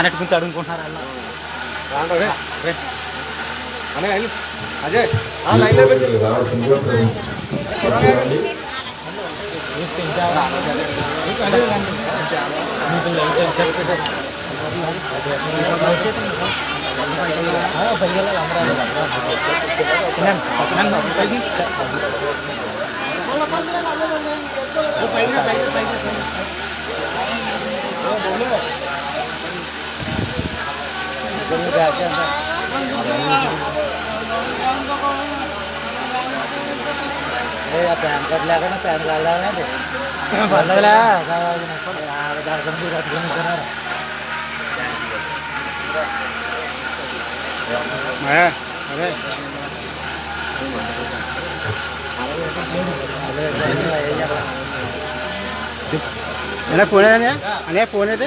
వానెట్టుకుని తడుముకుంటున్నారు అలా. అజయ్ ఆ లైన్లో పెట్టి. రావాల్సిందిగా కోరండి. ప్యాన్ ಪ್ಯಾನ್ ಕಾರ್ಡ್ ಲಾಗ ಪ್ಯಾನ್ ಕಾರ್ಡ್ ಲಾಗ ಬಂದವಲ್ಲ ಅದೇ என்ன போனது அண்ணே போனது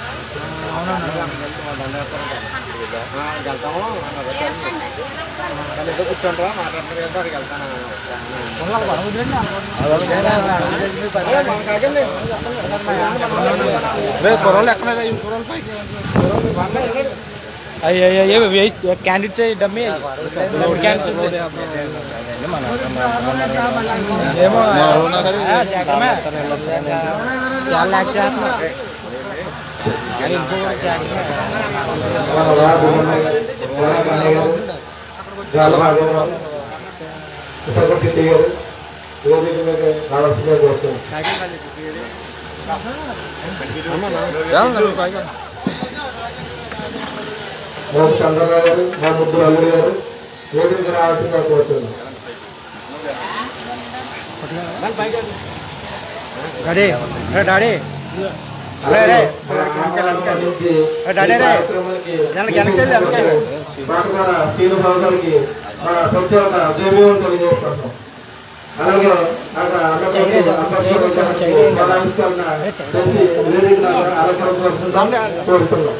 వెళ్తాము కూర్చోంటారా మాట్లాడుతున్నారు అక్కడికి వెళ్తాను కుర్రోళ్ళు ఎక్కడ కుర్రోళ్ళు పైకి క్యాండిడేట్స్ డమ్మి మన వార్డు చంద్రబాబు గారు మా ముద్దు అల్లుడు గారు వేదిక రావాల్సిందిగా కోరుతున్నాం డాడీ రే డాడీ ప్రభుత్వానికి మన ప్రత్యేక జయమేవం తెలియజేస్తున్నాం అలాగే కోరుతున్నాం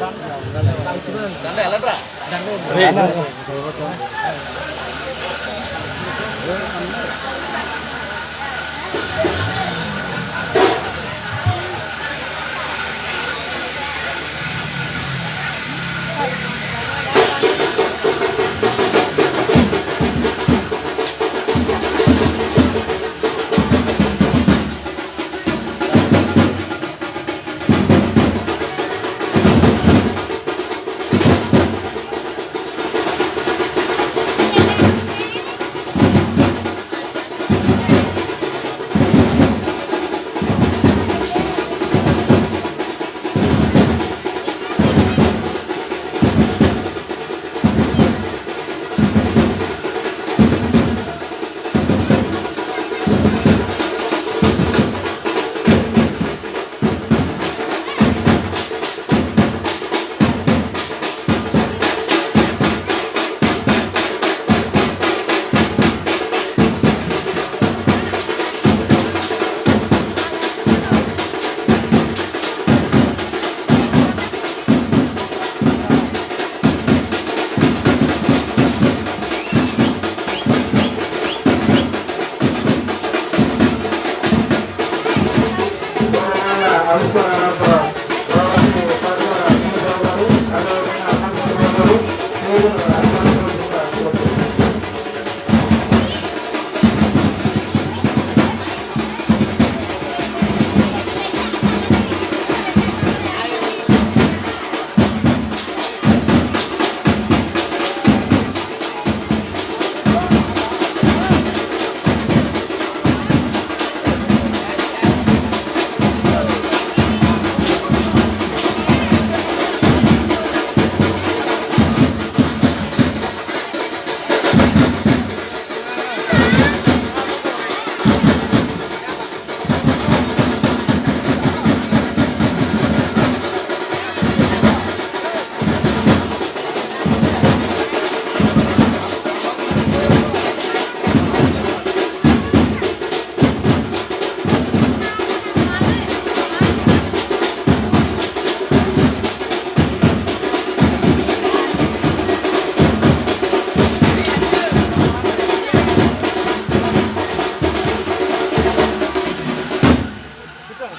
Terima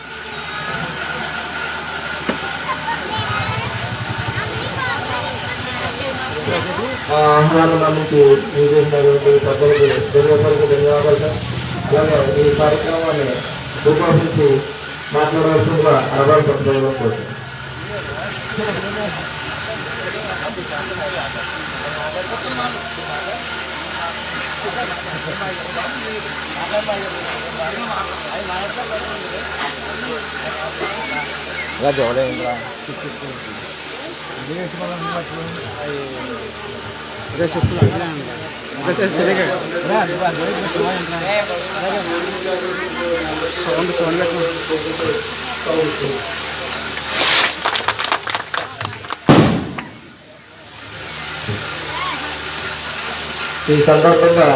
kasih telah menonton! ఇలా చూడలేదు ఇంకా అదే చెప్తున్నా అదే తెలియదు సౌండ్ సౌండ్ పెట్టు. ఈ సందర్భంగా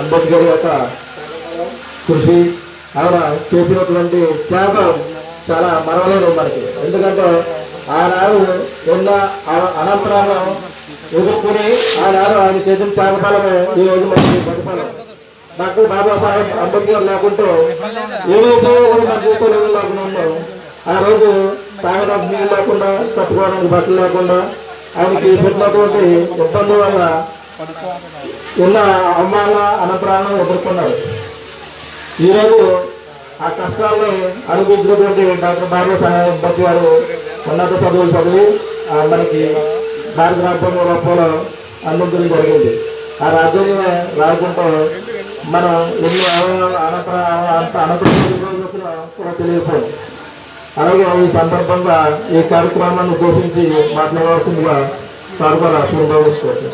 అంబేద్కర్ యొక్క కృషి ఆయన చేసినటువంటి త్యాగం చాలా మరవలేదు మనకి. ఎందుకంటే ఆనాడు ఉన్న అనంతరాలను ఎదుర్కొని ఆనాడు ఆయన చేసిన త్యాగఫలమే ఈ రోజు మనకి ప్రతిఫలం. డాక్టర్ బాబాసాహెబ్ అంబేద్కర్ లేకుంటే ఏవైతే మన జీవితంలో లేకుండా ఆ రోజు తాగడానికి నీళ్ళు లేకుండా కట్టుకోవడానికి బట్టలు లేకుండా ఆయనకి పెట్టినటువంటి ఇబ్బంది వల్ల ఉన్న అవమాన అనప్రాణం ఎదుర్కొన్నారు. ఈరోజు ఆ కష్టాలను అనుభవించినటువంటి డాక్టర్ బాబా సాహెబ్ అంబేద్కర్ గారు ఉన్నత చదువులు చదివి మనకి భారత రాజ్యాంగ రూపంలో అందించడం జరిగింది. ఆ రాజ్యాంగం రాకుంటూ మనం ఎన్ని అవమానాలు అంత అనంతరం కూడా తెలియకపోయింది అలాగే ఈ సందర్భంగా ఈ కార్యక్రమాన్ని ఉద్దేశించి మాట్లాడవలసిందిగా సార్గా ఆశీర్వదించుకోవచ్చు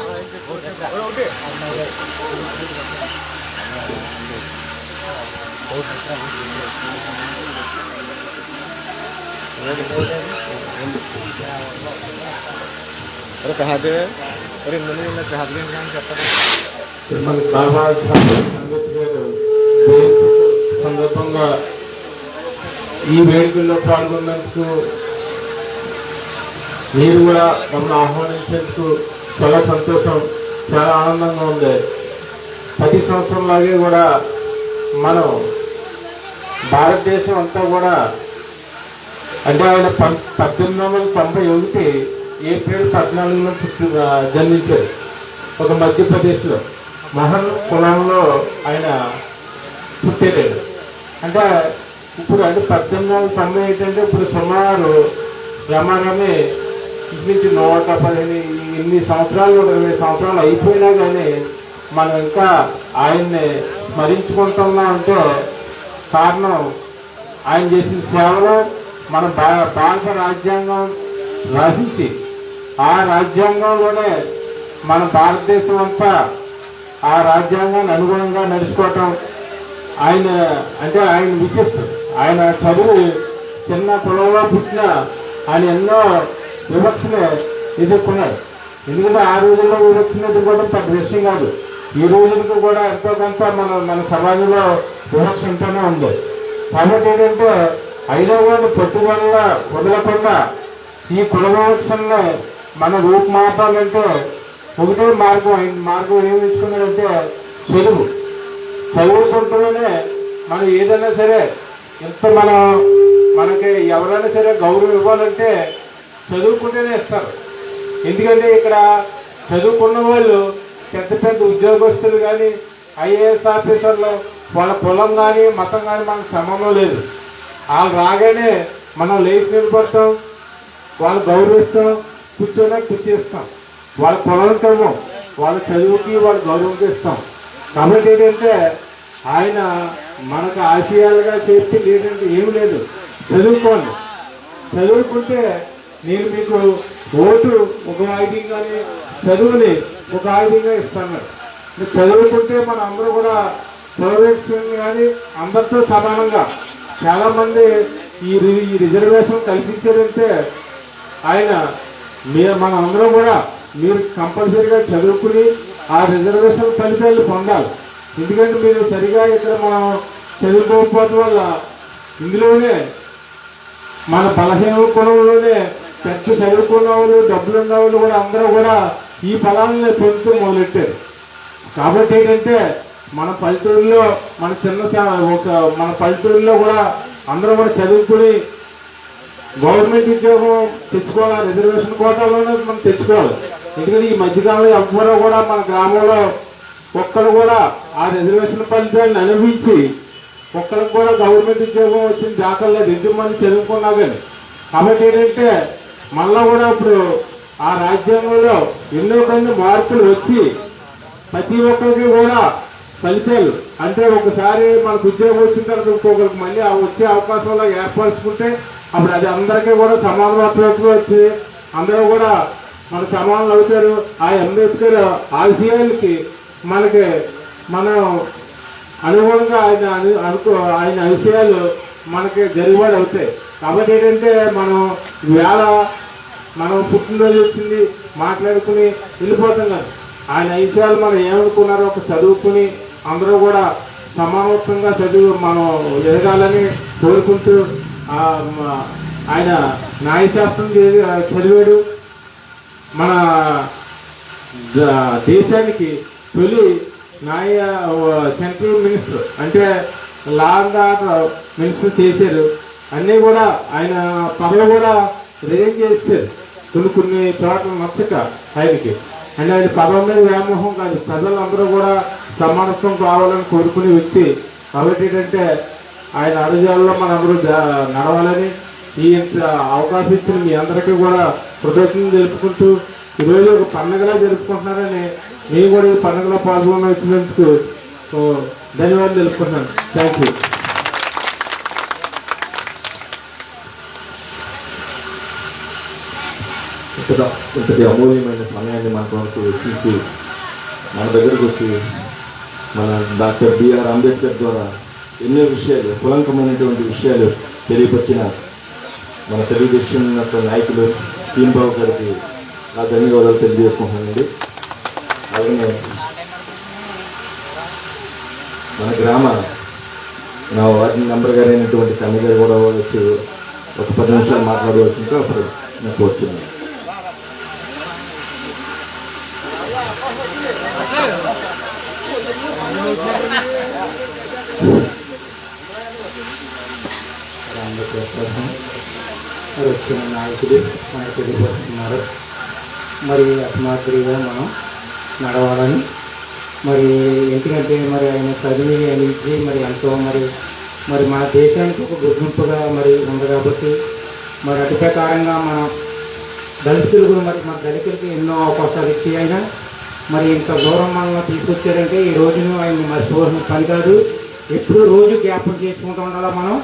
శ్రీమన్ సందర్భంగా ఈ వేడుకల్లో పాల్గొన్నందుకు మీరు కూడా మమ్మల్ని ఆహ్వానించేందుకు చాలా సంతోషం చాలా ఆనందంగా ఉంది. ప్రతి సంవత్సరం లాగే కూడా మనం భారతదేశం అంతా కూడా అంటే ఆయన పద్దెనిమిది వందల తొంభై ఒకటి ఏప్రిల్ పద్నాలుగులో పుట్టి జన్మించారు. ఒక మధ్యప్రదేశ్లో. మహన్ కులంలో ఆయన పుట్టాడు అంటే ఇప్పుడు అంటే పద్దెనిమిది వందల తొంభై ఏంటంటే ఇప్పుడు సుమారు రమారమే నుంచి నూట పదిహేను ఇన్ని సంవత్సరాలు ఇరవై సంవత్సరాలు అయిపోయినా కానీ మనం ఇంకా ఆయన్ని స్మరించుకుంటున్నాం అంటే కారణం ఆయన చేసిన సేవలు మన భా- భారత రాజ్యాంగం రాసించి ఆ రాజ్యాంగంలోనే మన భారతదేశం అంతా ఆ రాజ్యాంగాన్ని అనుగుణంగా నడుచుకోవటం ఆయన అంటే ఆయన విశిష్టం. ఆయన చదువు చిన్న కులంలో పుట్టిన ఆయన ఎన్నో వివక్షని ఎదుర్కొన్నాడు. ఎందుకంటే ఆ రోజుల్లో వివక్షను ఎదుర్కోవడం పెద్ద విషయం కాదు. ఈ రోజులకు కూడా ఎంతో కొంత మన మన సమాజంలో వివక్ష ఉంటూనే ఉంది. కాబట్టి ఏంటంటే అయినా పట్టుదల వదలకుండా ఈ కుల వివక్షల్ని మన రూపుమాపాలంటే ఒకటే మార్గం మార్గం ఏమి ఎంచుకున్నాడంటే చదువు. చదువుకుంటూనే మనం ఏదైనా సరే ఎంత మనం మనకి ఎవరైనా సరే గౌరవం ఇవ్వాలంటే చదువుకుంటేనే ఇస్తారు. ఎందుకంటే ఇక్కడ చదువుకున్న వాళ్ళు పెద్ద పెద్ద ఉద్యోగస్తులు కానీ ఐఏఎస్ ఆఫీసర్లు వాళ్ళ కులం కానీ మతం కానీ మనకు సంబంధం లేదు. వాళ్ళు రాగానే మనం లేచి నిలబడతాం వాళ్ళు గౌరవిస్తాం కూర్చోనే కూర్చేస్తాం. వాళ్ళ పొలంకేమో వాళ్ళ చదువుకి వాళ్ళ గౌరవంకి ఇస్తాం కాబట్టి ఏంటంటే ఆయన మనకు ఆశయాలుగా చెప్పి లేదంటే ఏమి లేదు. చదువుకోండి. చదువుకుంటే నేను మీకు ఓటు ఒక ఆయుధంగానే చదువుని ఒక ఆయుధంగా ఇస్తాను. చదువుకుంటే మన అందరూ కూడా ప్రొడక్షన్ కానీ అందరితో సమానంగా చాలా మంది ఈ రి- ఈ రిజర్వేషన్ కల్పించారంటే ఆయన మీరు మన అందరం కూడా మీరు కంపల్సరీగా చదువుకుని ఆ రిజర్వేషన్ ఫలితాలు పొందాలి. ఎందుకంటే మీరు సరిగా ఇక్కడ మనం చదువుకోకపోవడం వల్ల ఇందులోనే మన బలహీన కులంలోనే పెద్ద చదువుకున్న వాళ్ళు డబ్బులు ఉన్న వాళ్ళు కూడా అందరూ కూడా ఈ ఫలాన్ని పొందుతూ మొదలెట్టారు. కాబట్టి ఏంటంటే మన పల్లెటూరులో మన చిన్న ఒక మన పల్లెటూరులో కూడా అందరూ కూడా చదువుకుని గవర్నమెంట్ ఉద్యోగం తెచ్చుకోవాలి రిజర్వేషన్ కోటాలోనే మనం తెచ్చుకోవాలి. ఎందుకంటే ఈ మధ్యకాలంలో ఎవ్వరూ కూడా మన గ్రామంలో ఒక్కరు కూడా ఆ రిజర్వేషన్ ఫలితాన్ని అనుభవించి ఒక్కరికి కూడా గవర్నమెంట్ ఉద్యోగం వచ్చిన దాఖలు లేదు ఎంతమంది చదువుకున్నా కానీ. కాబట్టి ఏంటంటే మళ్ళా కూడా ఇప్పుడు ఆ రాజ్యాంగంలో ఎన్నో కొన్ని మార్పులు వచ్చి ప్రతి ఒక్కరికి కూడా ఫలితాలు. అంటే ఒకసారి మనకు ఉద్యోగం వచ్చిన తర్వాత ఇంకొకరికి మళ్ళీ ఆ వచ్చే అవకాశంలో ఏర్పరచుకుంటే అప్పుడు అది అందరికీ కూడా సమానత్వం వచ్చి అందరూ కూడా మన సమానులు అవుతారు. ఆ అంబేద్కర్ ఆశయాలకి మనకి మనం అనుగుణంగా ఆయన అనుకో ఆయన విషయాలు మనకి జరుగుబాటు అవుతాయి. కాబట్టి ఏంటంటే మనం వేళ మనం పుట్టినరోజు వచ్చింది మాట్లాడుకుని వెళ్ళిపోతాం కదా. ఆయన విషయాలు మనం ఏమనుకున్నారో ఒక చదువుకుని అందరూ కూడా సమానత్వంగా చదువు మనం ఎదగాలని కోరుకుంటూ ఆయన న్యాయశాస్త్రం చదివి- చదివాడు. మన దేశానికి తొలి న్యాయ సెంట్రల్ మినిస్టర్ అంటే లా అండ్ ఆర్డర్ మినిస్టర్ చేశారు. అన్నీ కూడా ఆయన పనులు కూడా రిజైన్ చేశారు. కొన్ని కొన్ని చోట్ల నచ్చక ఆయనకి. అంటే ఆయన పదవి మీద వ్యామోహం కాదు. ప్రజలందరూ కూడా సమానత్వం కావాలని కోరుకునే వ్యక్తి కాబట్టి ఏంటంటే ఆయన అడుగుజాలలో మనందరూ నడవాలని ఈ అవకాశం ఇచ్చిన మీ అందరికీ కూడా కృతజ్ఞతలు తెలుపుకుంటూ ఈరోజు ఒక పండగలా జరుపుకుంటున్నారని నేను కూడా ఈ పండుగలో పాల్గొని వచ్చినందుకు ఓ, ధన్యవాదాలు తెలుపుకుంటున్నాను. థ్యాంక్ యూ ఇంతటి అమూల్యమైన సమయాన్ని మనకు వచ్చి వెచ్చించి మన దగ్గరకు వచ్చి మన డాక్టర్ బిఆర్ అంబేద్కర్ ద్వారా ఎన్నో విషయాలు కులంకమైనటువంటి విషయాలు తెలియపరిచిన మన తెలుగుదేశం యొక్క నాయకులు సీన్బాబు గారికి నా ధన్యవాదాలు తెలియజేసుకుంటున్నానండి. అలాగే మన గ్రామ నా వార్డు మెంబర్ గారు అయినటువంటి కన్న గారు కూడా వచ్చి ఒక పది నిమిషాలు మాట్లాడవచ్చుంటే అప్పుడు నాకు వచ్చింది రామకృష్ణ మరి వచ్చిన నాయకులు మనకు తెలియపరుస్తున్నారు మరి అసమాత్రిగా మనం నడవాలని మరి ఎందుకంటే మరి ఆయన చదివి ఆయన ఇచ్చి మరి ఎంతో మరి మరి మన దేశానికి ఒక గుర్తింపుగా మరి ఉంది కాబట్టి మరి అటు ప్రకారంగా మన దళితులకు మరి మన దళితులకి ఎన్నో అవకాశాలు ఇచ్చి అయినా మరి ఇంత దూరం మనల్ని తీసుకొచ్చారంటే ఈ రోజును ఆయన మర్చిపోవాల్సిన పని కాదు. ఎప్పుడు రోజు జ్ఞాపం చేసుకుంటూ ఉండాలా మనం?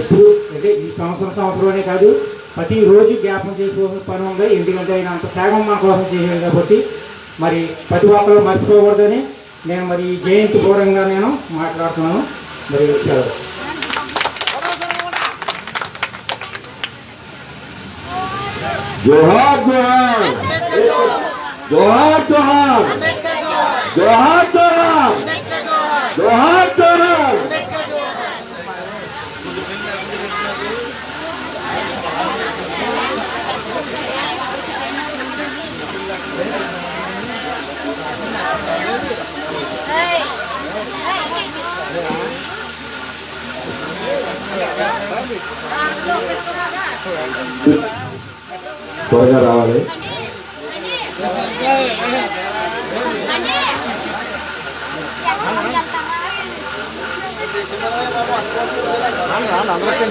ఎప్పుడు అంటే ఈ సంవత్సరం సంవత్సరమే కాదు ప్రతి రోజు జ్ఞాపం చేసుకోవాల్సిన పని ఉంది? ఎందుకంటే ఆయన అంత సేవం మన కోసం చేశాడు కాబట్టి. మరి ప్రతి ఒక్కరు మర్చిపోకూడదని నేను మరి ఈ జయంతి పూర్వంగా నేను మాట్లాడుతున్నాను. మరి సెలవు. జోహార్ జోహార్! जोहार जोहार। जोहार जोहार। जोहार जोहार। త్వరగా तो- तो है Hãy subscribe cho kênh Ghiền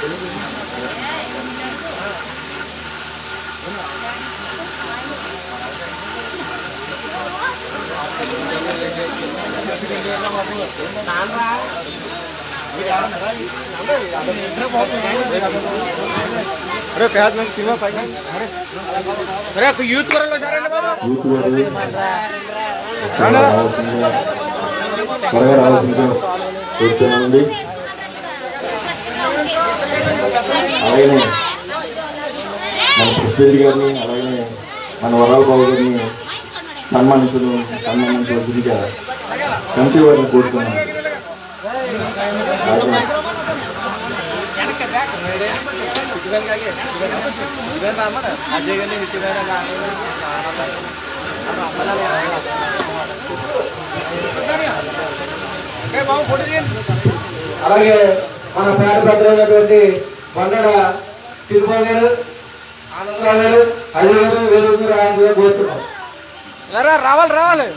Mì Gõ Để không bỏ lỡ những video hấp dẫn అరే ప్యాజ్ నాకు సినిమా పైగా అరే. అరే ఒక యూత్ వరలో అలాగే మన ప్రెసిడెంట్ గారిని అలాగే మన వరాల బాబు గారిని సన్మానించడం సన్మానించవలసిందిగా కమిటీ వారిని కోరుతున్నాను. అలాగే మన పేద పెద్దలైనటువంటి బండడ తిరుమల గారు ఆనందరావు గారు ఐదు వేలు వేరు రావాలి రావాలి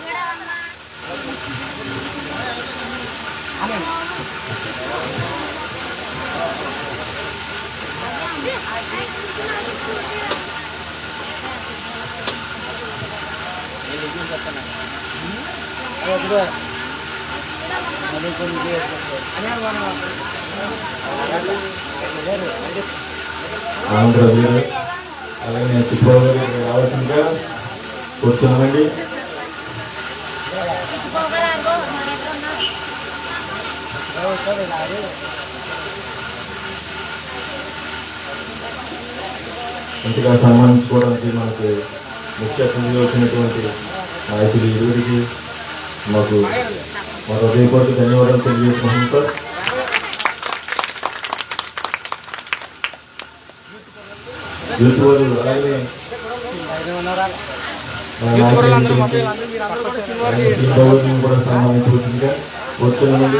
రావాలి ఆనందరావు గారు అలాగే చిత్రబాబు గారు ఇక్కడ రావాల్సిందిగా కూర్చోమండి ఇంతగా సన్మానించుకోవడానికి మనకి ముఖ్య అతిథిగా వచ్చినటువంటి నాయకులు ఇరువురికి మాకు మా హృదయపూర్వక ధన్యవాదాలు తెలియజేసుకుంటున్నాం సార్. వాళ్ళు అలాగే కూడా సన్మానించవచ్చుగా కూర్చోమండి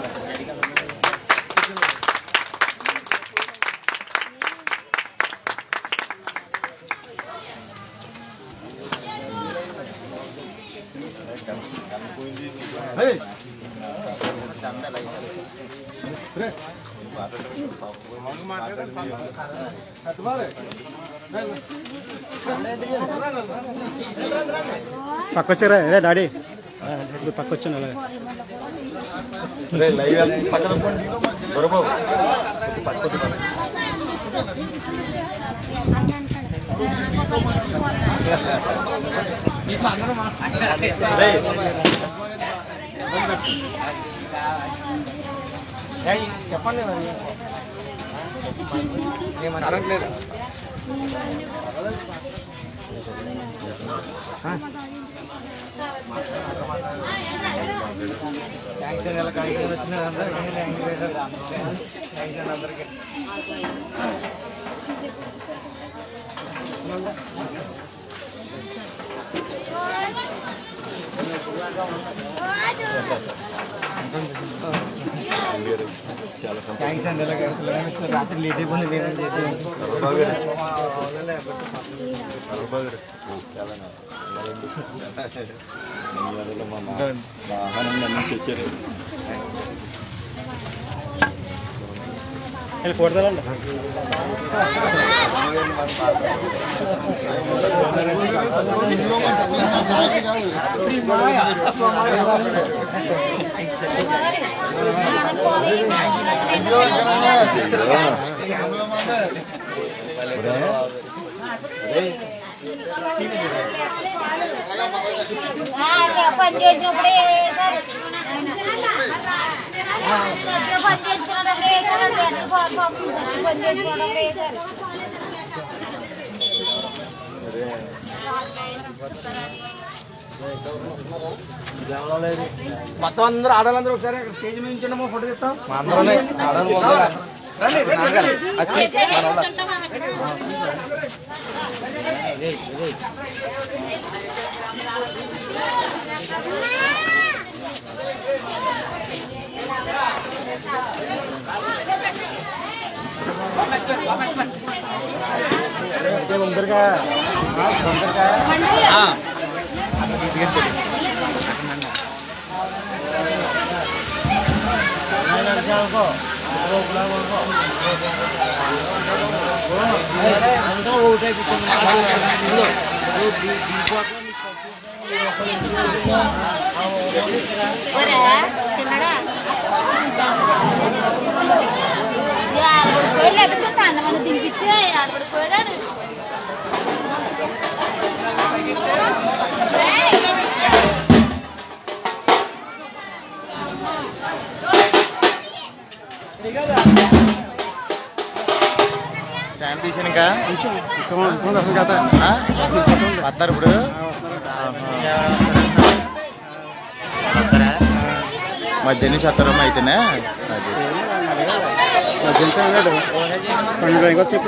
పక్కొచ్చారా రే! డాడీ. ఇప్పుడు పక్కొచ్చాను అలాగే చెప్పండి మరి. ఏమని అడగట్లేదు థ్యాంక్స్ అండి ఇలా కాగితం వచ్చిన అందరికీ థ్యాంక్స్ అండి అందరికీ థ్యాంక్స్ అండి ఇలా కాగితం వచ్చిన El fuerte de la onda. పని చేసినప్పుడే వేశారు పని చేసుకున్నప్పుడు వేశారు పని చేసుకున్నప్పుడు వేశారు మొత్తం అందరూ ఆడాలందరూ ఒకసారి స్టేజ్ మీద ఫోటో తీస్తాం. అందరూ రండి రండి వచ్చి మన వాళ్ళ తొందరగా తొందరగా పోయాడు లేకపోతే స్టాండ్ తీసాను ఇంకా. కదా వస్తారు ఇప్పుడు. వస్తారా మధ్యాహ్నం నుంచి వస్తారమ్మా అయితేనే? అది. మొత్తం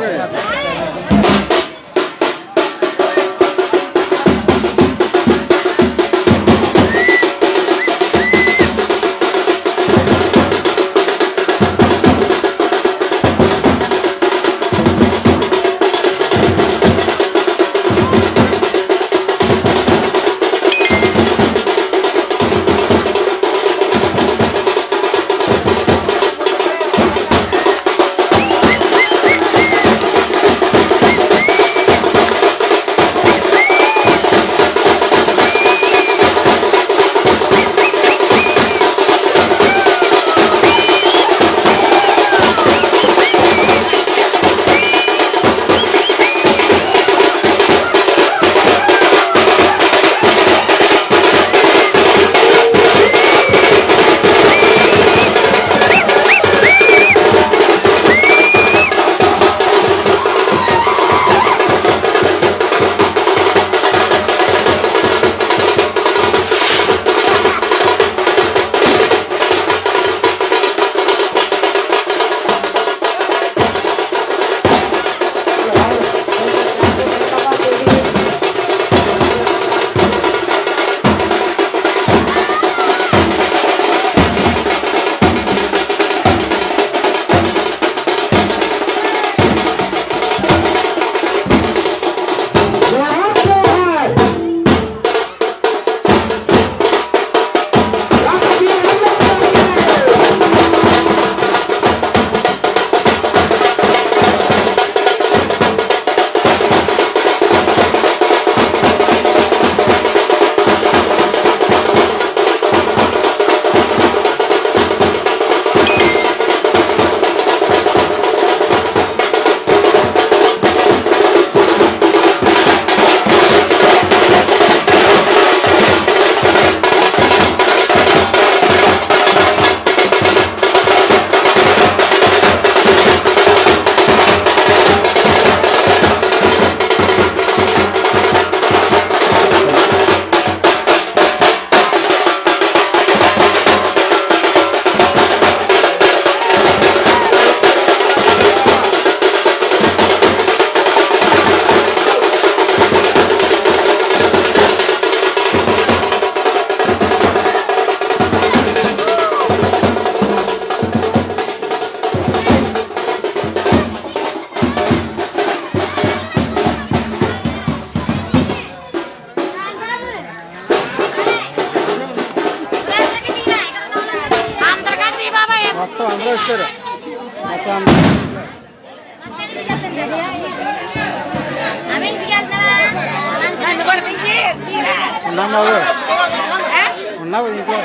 ఉన్నావు ఇంట్లో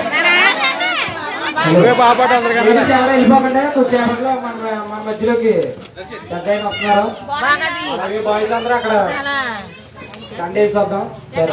నువ్వే బాపాటు అందరికన్నా వెళ్ళిపోకుండా కొద్దిసేపట్లో మన మన మధ్యలోకి పెద్ద ఆయన వస్తున్నారు అలాగే బాయ్స్ అందరూ అక్కడ కండేసి వద్దాం సరే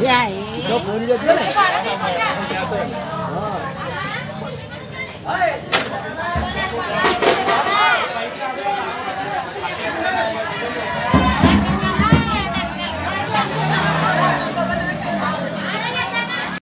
Yeah. 哎过来过来